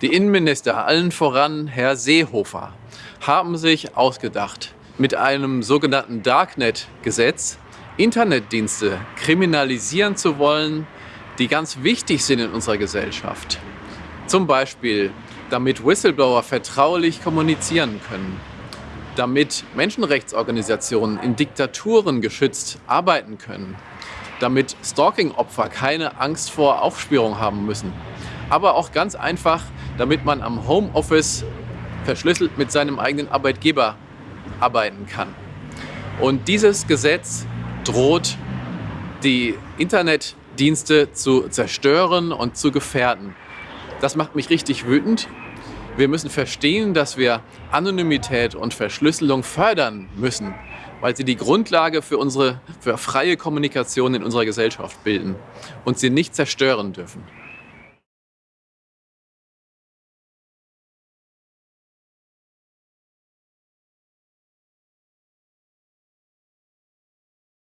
Die Innenminister, allen voran Herr Seehofer, haben sich ausgedacht, mit einem sogenannten Darknet-Gesetz Internetdienste kriminalisieren zu wollen, die ganz wichtig sind in unserer Gesellschaft. Zum Beispiel, damit Whistleblower vertraulich kommunizieren können, damit Menschenrechtsorganisationen in Diktaturen geschützt arbeiten können, damit Stalking-Opfer keine Angst vor Aufspürung haben müssen, aber auch ganz einfach, damit man am Homeoffice verschlüsselt mit seinem eigenen Arbeitgeber arbeiten kann. Und dieses Gesetz droht, die Internetdienste zu zerstören und zu gefährden. Das macht mich richtig wütend. Wir müssen verstehen, dass wir Anonymität und Verschlüsselung fördern müssen, weil sie die Grundlage für unsere für freie Kommunikation in unserer Gesellschaft bilden und sie nicht zerstören dürfen.